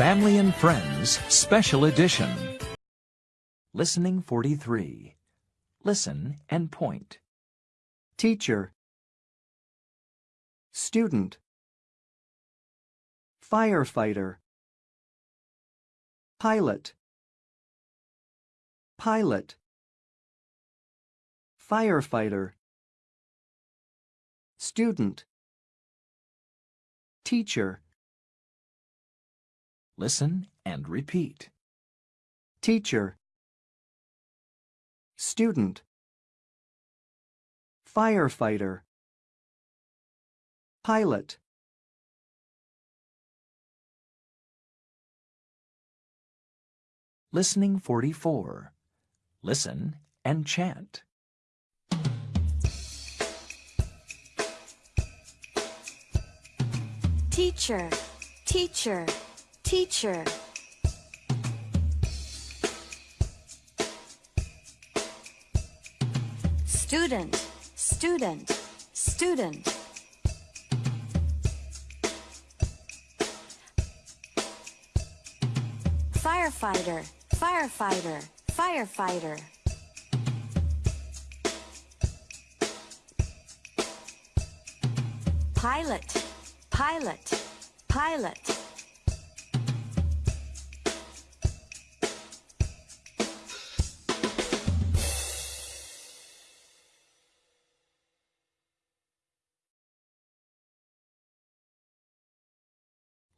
Family and Friends Special Edition. Listening 43. Listen and point. teacher, student, firefighter, pilot, pilot, firefighter, student, teacher, Listen and repeat. teacher, student, firefighter, pilot, Listening 44. Listen and chant. Teacher, teacher, teacher. Student, student, student. Firefighter, firefighter, firefighter. Pilot, pilot, pilot.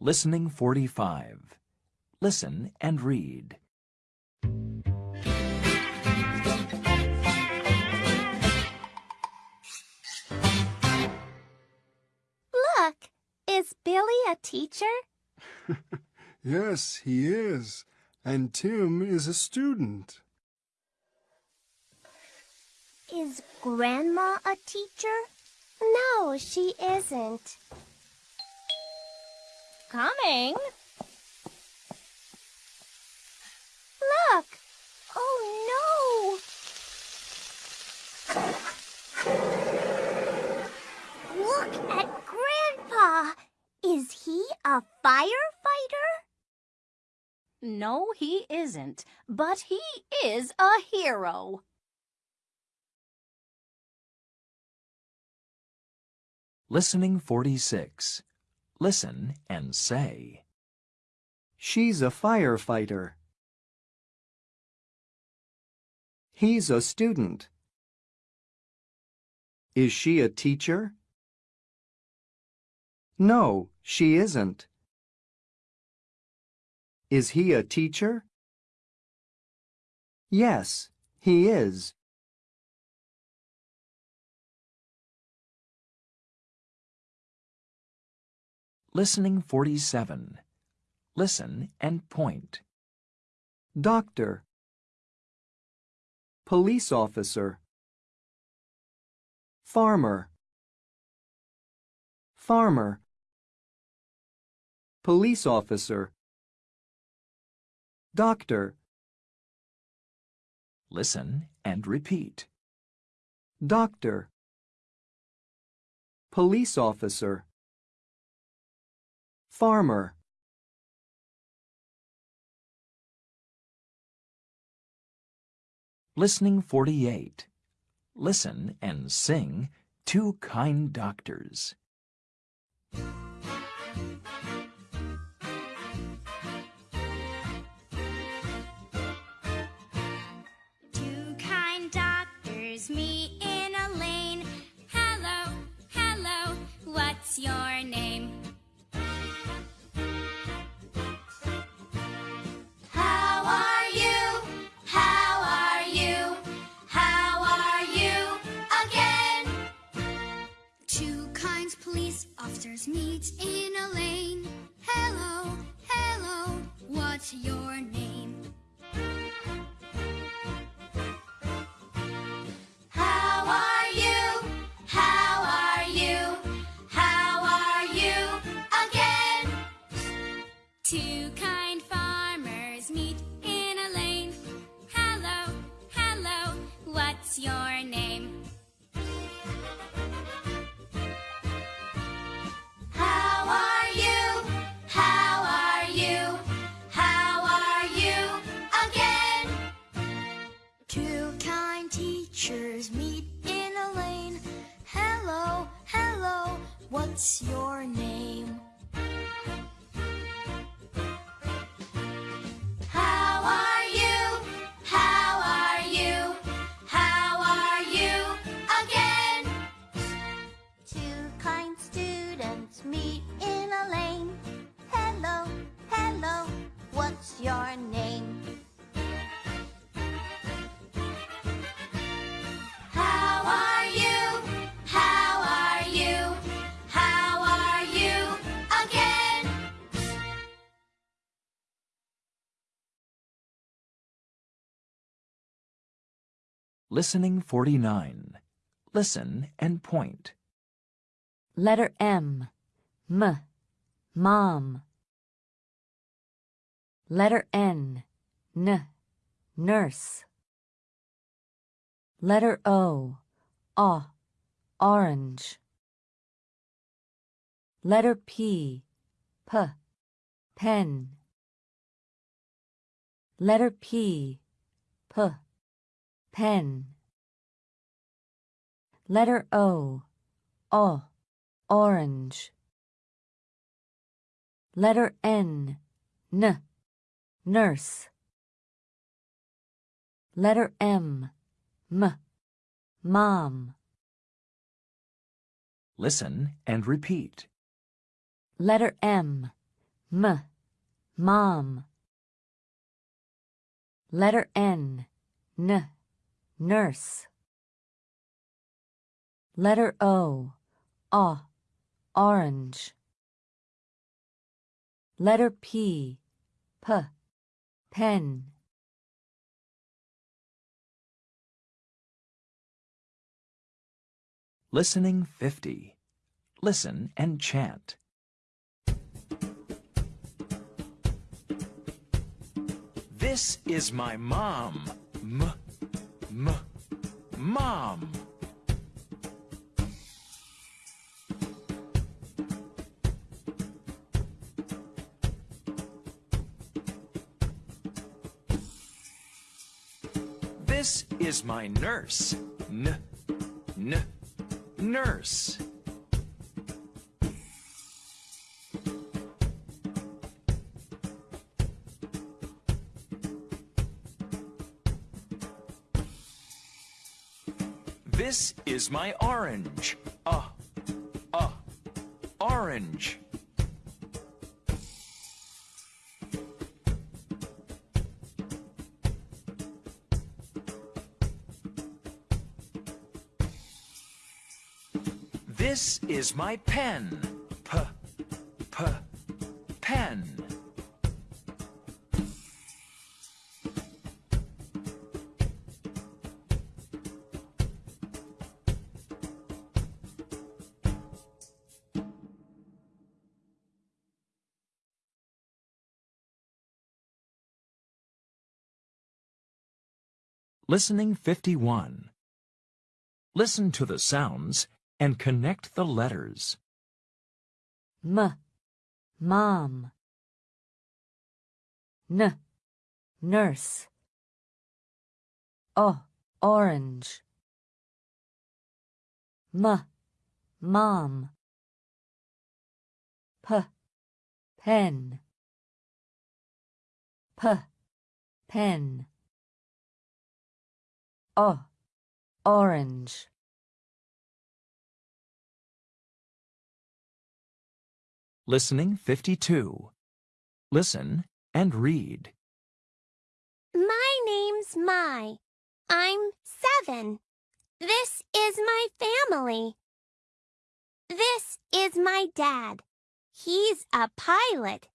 Listening 45. Listen and read. Look, is Billy a teacher? Yes, he is. And Tim is a student. Is Grandma a teacher? No, she isn't. Coming. Look! Oh no! Look at Grandpa! Is he a firefighter? No, he isn't. But he is a hero. Listening 46. Listen and say. she's a firefighter. He's a student. Is she a teacher? No, she isn't. Is he a teacher? Yes, he is. Listening 47. Listen and point. Doctor. Police officer. Farmer. Farmer. Police officer. Doctor. Listen and repeat. Doctor. Police officer. Farmer. Listening 48. Listen and sing Two Kind Doctors. Two kind doctors meet in a lane. Hello, hello, what's your name? What's your name? How are you? How are you? How are you again? Two kind teachers meet in a lane. Hello, hello, what's your name? Listening 49. Listen and point. Letter M. M. Mom. Letter N. N. Nurse. Letter O. O. Orange. Letter P. P. Pen. Letter P. P. Pen. Letter O. O. Orange. Letter N. N. Nurse. Letter M. M. Mom. Listen and repeat. Letter M. M. Mom. Letter N. N. Nurse. Letter O. O. Orange. Letter P. P. Pen. Listening 50. Listen and chant. This is my mom. M, m, mom. This is my nurse. N, n, nurse. This is my orange. Uh, uh, orange. This is my pen. P, p, pen. Listening 51. Listen to the sounds and connect the letters. M. Mom. N. Nurse. O. Orange. M. Mom. P. Pen. P. Pen. O. Orange. Listening 52. Listen and read. My name's Mai. I'm seven. This is my family. This is my dad. He's a pilot.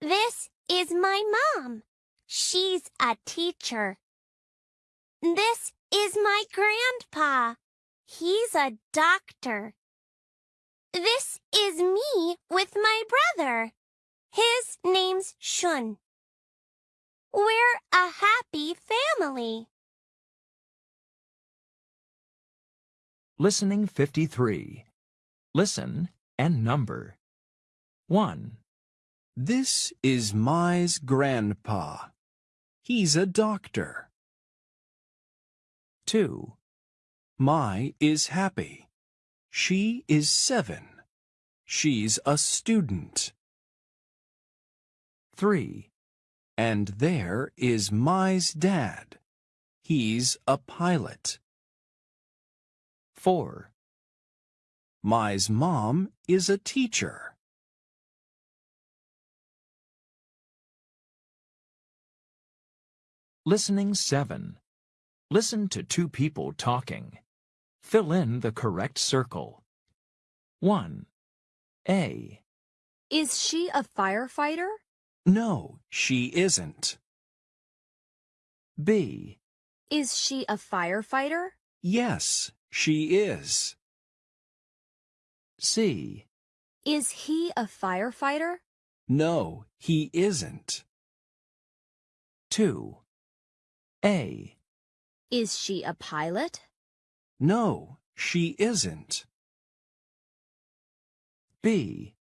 This is my mom. She's a teacher. This is my grandpa. He's a doctor. This is me with my brother. His name's Shun. We're a happy family. Listening 53. Listen and number. 1, This is Mai's grandpa. He's a doctor. 2, Mai is happy. She is seven. she's a student. 3. And there is Mai's dad. He's a pilot. 4. Mai's mom is a teacher. Listening 7. Listen to two people talking. Fill in the correct circle. 1. A. Is she a firefighter? No, she isn't. B. Is she a firefighter? Yes, she is. C. Is he a firefighter? No, he isn't. 2. A. Is she a pilot? No, she isn't. B.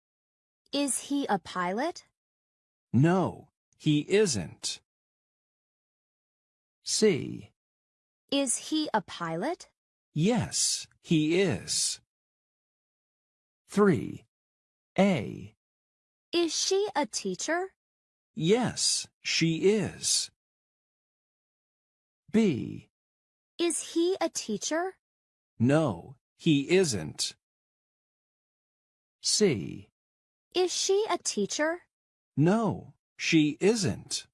Is he a pilot? No, he isn't. C. Is he a pilot? Yes, he is. 3. A. Is she a teacher? Yes, she is. B. Is he a teacher? No, he isn't. C. Is she a teacher? No, she isn't.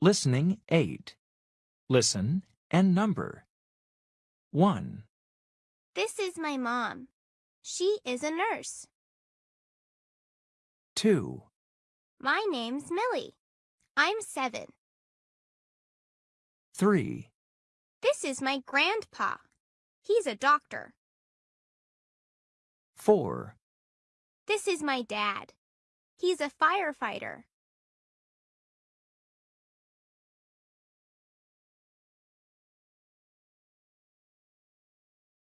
Listening 8. Listen and number. 1. This is my mom. She is a nurse. 2. My name's Millie. I'm seven. 3. This is my grandpa. He's a doctor. 4. This is my dad. He's a firefighter.